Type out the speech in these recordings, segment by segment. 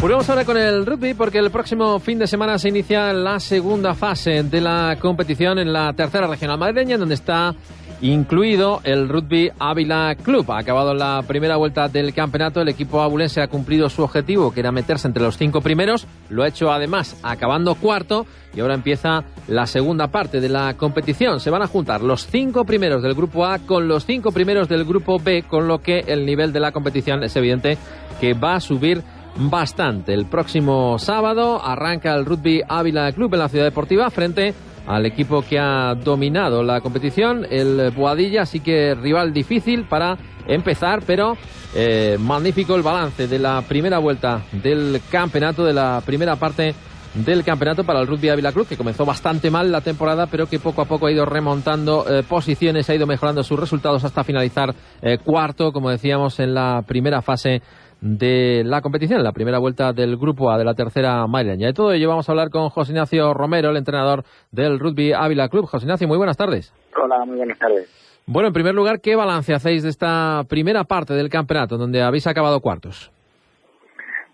Volvemos ahora con el rugby porque el próximo fin de semana se inicia la segunda fase de la competición en la tercera regional madrileña, donde está incluido el Rugby Ávila Club. Ha acabado la primera vuelta del campeonato, el equipo abulense ha cumplido su objetivo, que era meterse entre los cinco primeros, lo ha hecho además acabando cuarto y ahora empieza la segunda parte de la competición. Se van a juntar los cinco primeros del grupo A con los cinco primeros del grupo B, con lo que el nivel de la competición es evidente que va a subir bastante. El próximo sábado arranca el Rugby Ávila Club en la Ciudad Deportiva frente al equipo que ha dominado la competición, el Boadilla, así que rival difícil para empezar, pero eh, magnífico el balance de la primera vuelta del campeonato, de la primera parte del campeonato para el Rugby Ávila Club, que comenzó bastante mal la temporada, pero que poco a poco ha ido remontando eh, posiciones, ha ido mejorando sus resultados hasta finalizar eh, cuarto, como decíamos, en la primera fase de la competición, la primera vuelta del Grupo A de la tercera madrileña. De todo ello vamos a hablar con José Ignacio Romero, el entrenador del Rugby Ávila Club. José Ignacio, muy buenas tardes. Hola, muy buenas tardes. Bueno, en primer lugar, ¿qué balance hacéis de esta primera parte del campeonato, donde habéis acabado cuartos?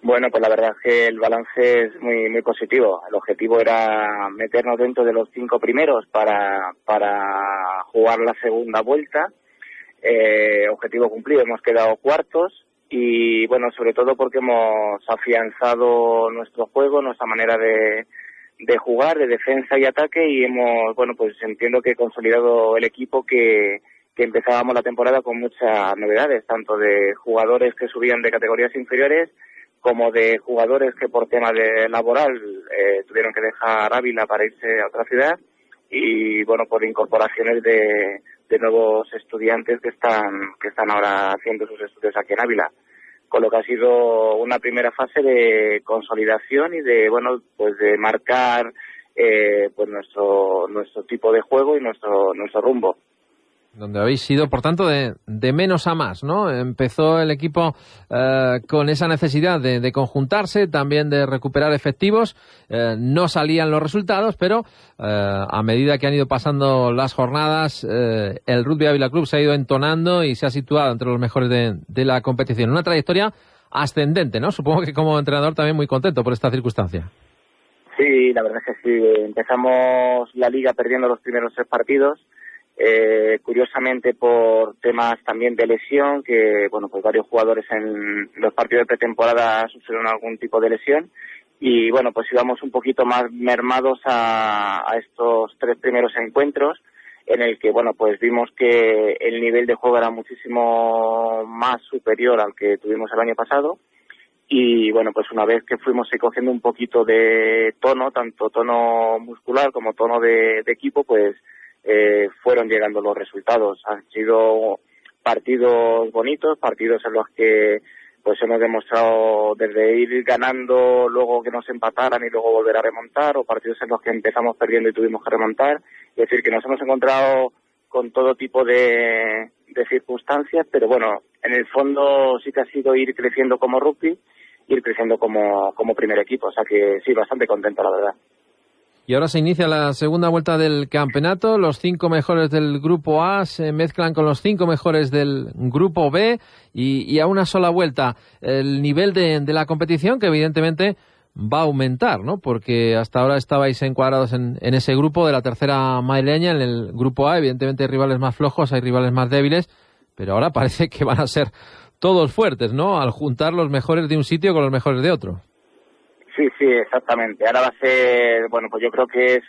Bueno, pues la verdad es que el balance es muy muy positivo. El objetivo era meternos dentro de los cinco primeros para, para jugar la segunda vuelta. Eh, objetivo cumplido, hemos quedado cuartos y bueno, sobre todo porque hemos afianzado nuestro juego, nuestra manera de, de jugar, de defensa y ataque y hemos, bueno, pues entiendo que he consolidado el equipo que, que empezábamos la temporada con muchas novedades, tanto de jugadores que subían de categorías inferiores como de jugadores que por tema de laboral eh, tuvieron que dejar Ávila para irse a otra ciudad y bueno por incorporaciones de, de nuevos estudiantes que están que están ahora haciendo sus estudios aquí en Ávila. Con lo que ha sido una primera fase de consolidación y de bueno pues de marcar eh, pues nuestro nuestro tipo de juego y nuestro nuestro rumbo donde habéis sido, por tanto, de, de, menos a más, ¿no? Empezó el equipo eh, con esa necesidad de, de, conjuntarse, también de recuperar efectivos. Eh, no salían los resultados, pero eh, a medida que han ido pasando las jornadas, el Rugby Ávila Club se ha ido entonando y se ha situado entre los mejores de, de la competición. Una trayectoria ascendente, ¿no? Supongo que como entrenador también muy contento por esta circunstancia. Sí, la verdad es que sí. Empezamos la liga perdiendo los primeros tres partidos eh, curiosamente por temas también de lesión, que bueno, pues varios jugadores en los partidos de pretemporada sufrieron algún tipo de lesión. Y bueno, pues íbamos un poquito más mermados a, a estos tres primeros encuentros en el que bueno, pues vimos que el nivel de juego era muchísimo más superior al que tuvimos el año pasado. Y bueno, pues una vez que fuimos cogiendo un poquito de tono, tanto tono muscular como tono de, de equipo, pues eh, fueron llegando los resultados. Han sido partidos bonitos, partidos en los que pues hemos demostrado desde ir ganando, luego que nos empataran y luego volver a remontar, o partidos en los que empezamos perdiendo y tuvimos que remontar. Es decir, que nos hemos encontrado con todo tipo de, de circunstancias, pero bueno, en el fondo sí que ha sido ir creciendo como rugby, ir creciendo como, como primer equipo. O sea que sí, bastante contento, la verdad. Y ahora se inicia la segunda vuelta del campeonato. Los cinco mejores del grupo A se mezclan con los cinco mejores del grupo B y, a una sola vuelta el nivel de, la competición que evidentemente va a aumentar, ¿no? Porque hasta ahora estabais encuadrados en, ese grupo de la tercera madrileña, en el grupo A. Evidentemente hay rivales más flojos, hay rivales más débiles, pero ahora parece que van a ser todos fuertes, ¿no? Al juntar los mejores de un sitio con los mejores de otro. Sí, sí, exactamente. Ahora va a ser, bueno, pues yo creo que es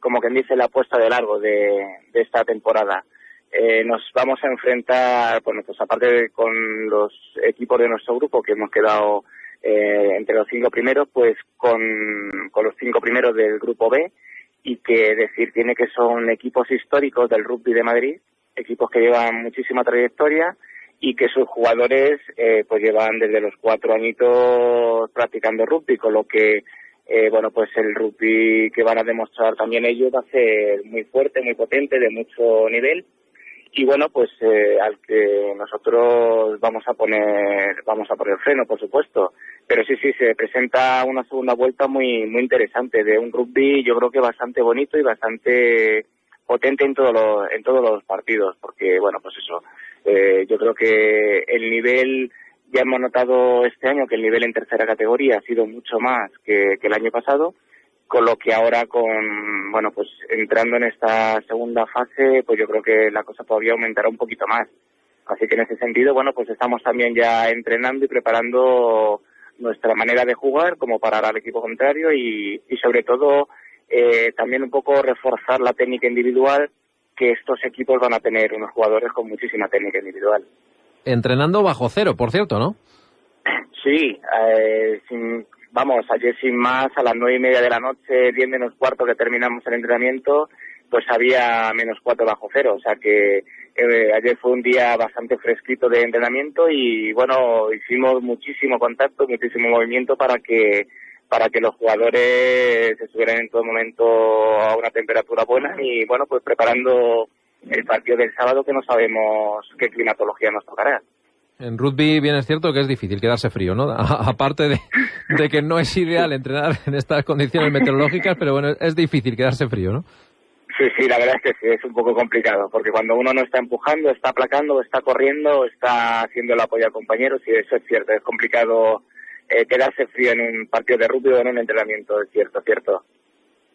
como quien dice la apuesta de largo de, esta temporada. Eh, nos vamos a enfrentar, bueno, pues aparte con los equipos de nuestro grupo que hemos quedado eh, entre los cinco primeros, pues con los cinco primeros del grupo B y que decir tiene que son equipos históricos del rugby de Madrid, equipos que llevan muchísima trayectoria y que sus jugadores eh, pues llevan desde los cuatro añitos practicando rugby, con lo que eh, bueno pues el rugby que van a demostrar también ellos va a ser muy fuerte, muy potente, de mucho nivel y bueno, pues eh, al que nosotros vamos a poner vamos a poner freno, por supuesto. Pero sí, sí, se presenta una segunda vuelta muy muy interesante de un rugby, yo creo que bastante bonito y bastante potente en todos los en todos los partidos, porque bueno, pues eso, eh, yo creo que el nivel ya hemos notado este año que el nivel en tercera categoría ha sido mucho más que el año pasado con lo que ahora con, bueno, pues entrando en esta segunda fase, pues yo creo que la cosa todavía aumentará un poquito más. Así que en ese sentido, bueno, pues estamos también ya entrenando y preparando nuestra manera de jugar, como parar al equipo contrario y, y sobre todo eh, también un poco reforzar la técnica individual, que estos equipos van a tener unos jugadores con muchísima técnica individual. Entrenando bajo cero, por cierto, ¿no? Sí, eh, sin, vamos, ayer sin más, a las nueve y media de la noche, diez menos cuarto que terminamos el entrenamiento, pues había menos cuatro bajo cero. O sea que eh, ayer fue un día bastante fresquito de entrenamiento y bueno, hicimos muchísimo contacto, muchísimo movimiento para que para que los jugadores estuvieran en todo momento a una temperatura buena y bueno, pues preparando el partido del sábado que no sabemos qué climatología nos tocará. En rugby bien es cierto que es difícil quedarse frío, ¿no? aparte de, que no es ideal entrenar en estas condiciones meteorológicas, pero bueno, es difícil quedarse frío, ¿no? Sí, sí, la verdad es que sí, es un poco complicado, porque cuando uno no está empujando, está aplacando, está corriendo, está haciendo el apoyo a compañeros, y eso es cierto, es complicado eh, quedarse frío en un partido de rugby o en un entrenamiento, es cierto, cierto.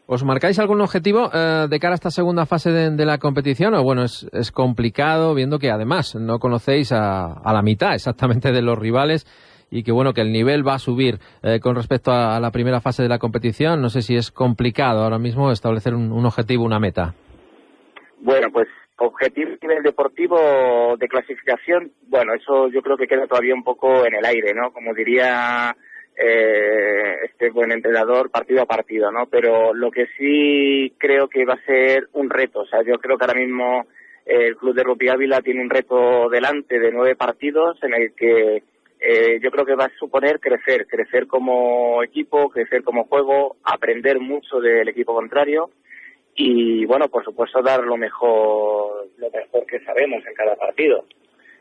¿Os marcáis algún objetivo eh, de cara a esta segunda fase de, la competición? O bueno, es, complicado viendo que además no conocéis a, la mitad exactamente de los rivales y que bueno, que el nivel va a subir eh, con respecto a, la primera fase de la competición. No sé si es complicado ahora mismo establecer un, objetivo, una meta. Bueno, pues objetivo a nivel deportivo de clasificación, bueno, eso yo creo que queda todavía un poco en el aire, ¿no? Como diría eh, este buen entrenador partido a partido, ¿no? Pero lo que sí creo que va a ser un reto, o sea, yo creo que ahora mismo el Club de Rugby Ávila tiene un reto delante de nueve partidos en el que eh, yo creo que va a suponer crecer, crecer como equipo, crecer como juego, aprender mucho del equipo contrario y, bueno, por supuesto dar lo mejor, lo mejor que sabemos en cada partido.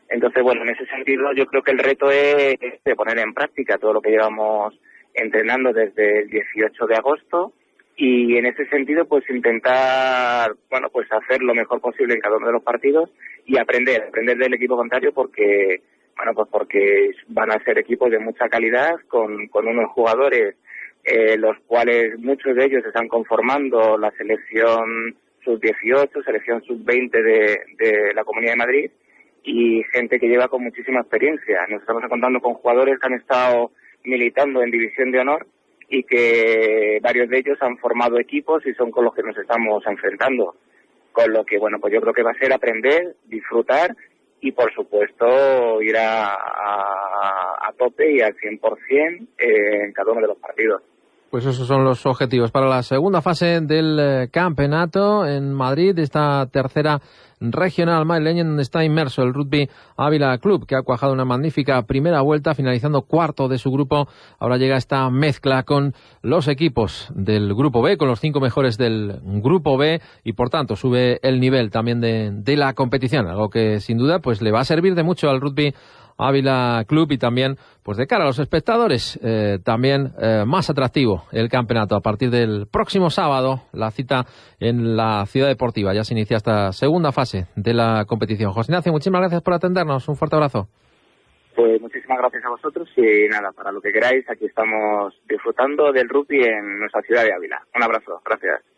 Entonces, bueno, en ese sentido yo creo que el reto es de poner en práctica todo lo que llevamos entrenando desde el 18 de agosto y en ese sentido pues intentar, bueno, pues hacer lo mejor posible en cada uno de los partidos y aprender, aprender del equipo contrario porque, bueno, pues porque van a ser equipos de mucha calidad con, con unos jugadores eh, los cuales muchos de ellos están conformando la selección sub-18, selección sub-20 de, de la Comunidad de Madrid y gente que lleva con muchísima experiencia. Nos estamos encontrando con jugadores que han estado militando en División de Honor y que varios de ellos han formado equipos y son con los que nos estamos enfrentando. Con lo que, bueno, pues yo creo que va a ser aprender, disfrutar y, por supuesto, ir a, tope y al 100% en cada uno de los partidos. Pues esos son los objetivos para la segunda fase del eh, campeonato en Madrid, esta tercera regional madrileña donde está inmerso el Rugby Ávila Club, que ha cuajado una magnífica primera vuelta, finalizando cuarto de su grupo. Ahora llega esta mezcla con los equipos del grupo B, con los cinco mejores del grupo B, y por tanto sube el nivel también de, de la competición, algo que sin duda pues le va a servir de mucho al Rugby Ávila Club y también, pues de cara a los espectadores, eh, también eh, más atractivo el campeonato. A partir del próximo sábado, la cita en la Ciudad Deportiva. Ya se inicia esta segunda fase de la competición. José Ignacio, muchísimas gracias por atendernos. Un fuerte abrazo. Pues muchísimas gracias a vosotros y nada, para lo que queráis, aquí estamos disfrutando del rugby en nuestra ciudad de Ávila. Un abrazo, gracias.